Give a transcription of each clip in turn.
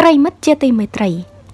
ប្រិមិត្តជាទីមេត្រី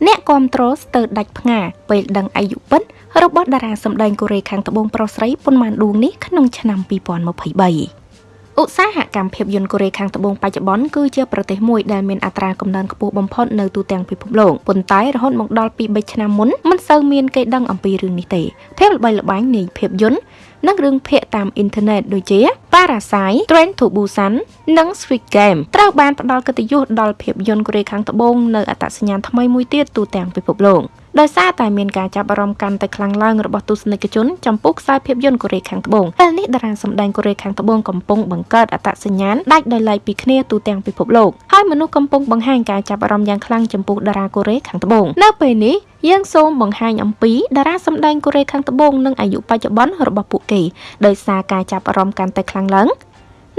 អ្នកគាំទ្រស្ទើរដាច់ផ្ងាពេលដឹងអាយុពិតរបស់តារាសម្ដែងកូរ៉េខាងត្បូងប្រុសស្រីប៉ុន្មានដួងនេះក្នុងឆ្នាំ2023ឧស្សាហកម្មភាពយន្តកូរ៉េខាងត្បូងបច្ចុប្បន្នគឺជាប្រទេសមួយដែលមានអត្រាកំណើនខ្ពស់បំផុតនៅទូទាំងពិភពលោកប៉ុន្តែរហូតមកដល់ពី3ឆ្នាំមុនមិនសូវមានគេដឹងអំពីរឿងនេះទេភាពល្បីល្បាញនៃភាពយន្ត និងរឿងភាគតាមអ៊ីនធឺណិតដូចជា Parasite, Train to Busan និង Squid Game ត្រូវបានផ្ដល់កិត្តិយសដល់ភាពយន្តកូរ៉េខាងត្បូងនៅអត្តសញ្ញាណថ្មីមួយទៀតទូទាំងពិភពលោក ដោយសារតែមានការចាប់អារម្មណ៍កាន់តែខ្លាំងឡើងរបស់ទស្សនិកជនចំពោះខ្សែភាពយន្តកូរ៉េខាងត្បូងពេលនេះតារាសម្ដែងកូរ៉េខាងត្បូងកំពុងបង្កើតអត្តសញ្ញាណដាច់ដោយឡែកពីគ្នាទូទាំងពិភពលោកហើយមនុស្សកំពុងបង្ហាញការចាប់អារម្មណ៍យ៉ាងខ្លាំងចំពោះតារាកូរ៉េខាងត្បូងនៅពេលនេះយើងសូមបង្ហាញអំពីតារាសម្ដែងកូរ៉េខាងត្បូងនិងអាយុបច្ចុប្បន្នរបស់ពួកគេដោយសារការចាប់អារម្មណ៍កាន់តែខ្លាំងឡើង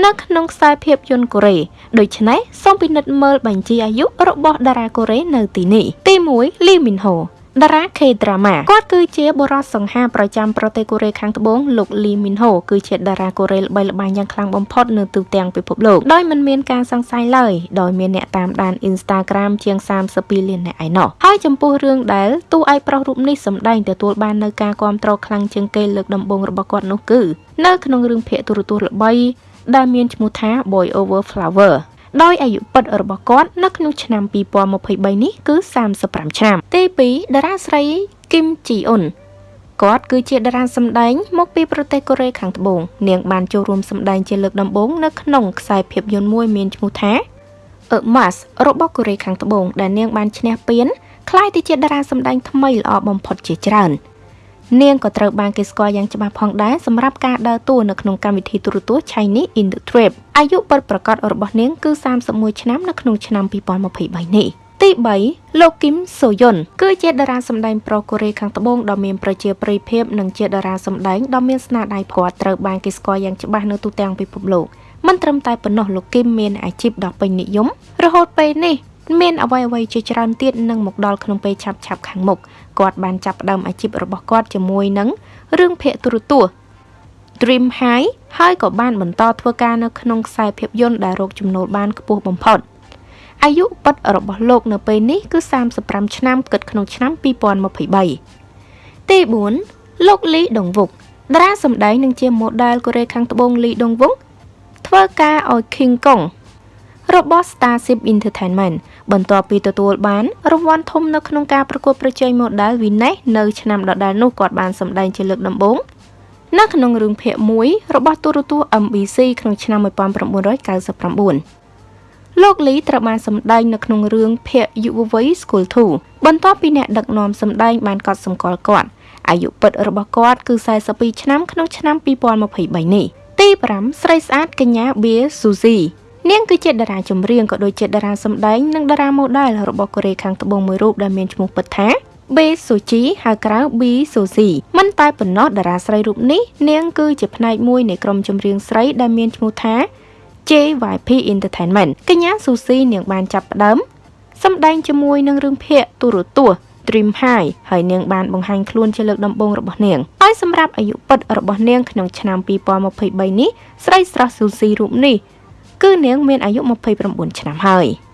នៅក្នុងខ្សែភាពយន្តកូរ៉េដូច្នេះសូមពិនិត្យមើលបញ្ជីអាយុរបស់តារាកូរ៉េនៅទីនេះទី1លីមីនហូ តារា K-drama គាត់គឺជាបុរសសង្ហាប្រចាំប្រទេសកូរ៉េខាងត្បូងលោកលីមីនហូគឺជាតារាកូរ៉េល្បីល្បាញយ៉ាងខ្លាំងបំផុតនៅទូទាំងពិភពលោកដោយមិនមានការសង្ស័យឡើយដោយមានអ្នកតាមដាន Instagram ជាង32លានអ្នកឯណោះហើយចំពោះរឿងដែលតួឯកប្រុសរូបនេះសម្ដែងទទួលបាននៅការគ្រប់គ្រងខ្លាំងជាងគេលើកដំបូងរបស់គាត់នោះគឺនៅក្នុងរឿងភាគទូរទស្សន៍ល្បីដែលមានឈ្មោះថា Boy Over Flower ដោយអាយុពិតរបស់គាត់នៅក្នុងឆ្នាំ2023នេះគឺ35ឆ្នាំ ទី2តារាស្រីគឹមជីអ៊ុនគាត់គឺជាតារាសម្ដែងមកពីប្រទេសកូរ៉េខាងត្បូងនាងបានចូលរួមសម្ដែងជាលើកដំបូងនៅក្នុងខ្សែភាពយន្តមួយមានឈ្មោះថា A Mas របស់កូរ៉េខាងត្បូងដែលនាងបានឈ្នះពានក្លាយទៅជាតារាសម្ដែងថ្មីល្អបំផុតជាច្រើន។ នាងក៏ត្រូវបានគេស្គាល់យ៉ាងច្បាស់ផងដែរសម្រាប់ការដើរតួនៅក្នុងកម្មវិធីទូរទស្សន៍ Chinese in the Trip អាយុពិតប្រាកដរបស់នាងគឺ31ឆ្នាំនៅក្នុងឆ្នាំ2023នេះទី3លោកគឹមសូយុនគឺជាតារាសម្ដែងប្រុសកូរ៉េខាងត្បូងដ៏មានប្រជាប្រិយភាពនិងជាតារាសម្ដែងដ៏មានស្នាដៃគាត់ត្រូវបានគេស្គាល់យ៉ាងច្បាស់នៅទូទាំងពិភពលោកមិនត្រឹមតែប៉ុណ្ណោះលោកគឹមមានអាជីពដ៏ពេញនិយមរហូតពេលនេះ មានអ្វីអ្វីជាច្រើនទៀតនឹងមកដល់ក្នុងពេលឆាប់ឆាប់ខាងមុខគាត់បានចាប់ផ្ដើមអាជីពរបស់គាត់ជាមួយនឹងរឿងភាគទូរទស្សន៍ Dream High ហើយក៏បានបន្តធ្វើការនៅក្នុងខ្សែភាពយន្តដែលរកចំណូលបានខ្ពស់បំផុតអាយុពិតរបស់លោកនៅពេលនេះគឺ35ឆ្នាំគិតក្នុងឆ្នាំ2023ទី4លោកលីដុងវុកតារាសម្ដែងនិងជា model កូរ៉េខាងត្បូងលីដុងវុកធ្វើការឲ្យ King Kong របស់ Starship Entertainment បន្ទាប់ពីទទួលបានរង្វាន់ធំនៅក្នុងការប្រកួតប្រជែង model Venus នៅឆ្នាំដដែលនោះគាត់បានសម្ដែងជាលើកដំបូងនៅក្នុងរឿងភាគមួយរបស់ទូរទស្សន៍ MBC ក្នុងឆ្នាំ1999លោកលីត្រូវបានសម្ដែងនៅក្នុងរឿងភាគយុវវ័យ School 2បន្ទាប់ពីអ្នកដឹកនាំសម្ដែងបានកត់សម្គាល់គាត់អាយុពិតរបស់គាត់គឺ42ឆ្នាំក្នុងឆ្នាំ2023នេះទី5ស្រីស្អាតកញ្ញាបៀស៊ូស៊ី នាងគឺជាតារាចម្រៀងក៏ដូចជាតារាសម្ដែងនិងតារាម៉ូដែលរបស់កូរ៉េខាងត្បូងមួយរូបដែលមានឈ្មោះពិតថាបេសូជីហៅក្រៅ B សូស៊ីមិនតែប៉ុណ្ណោះតារាស្រីរូបនេះនាងគឺជាផ្នែកមួយនៃក្រុមចម្រៀងស្រីដែលមានឈ្មោះថា JYP Entertainment កញ្ញាស៊ូស៊ីនាងបានចាប់ផ្ដើមសម្ដែងជាមួយនឹងរឿងភាគទូរទស្សន៍ Dream High ហើយនាងបានបង្ហាញខ្លួនជាលើកដំបូងរបស់នាងហើយសម្រាប់អាយុពិតរបស់នាងក្នុងឆ្នាំ2023នេះស្រីស្រស់ស៊ូស៊ីរូបនេះ គឺនាងមានអាយុ29ឆ្នាំហើយ។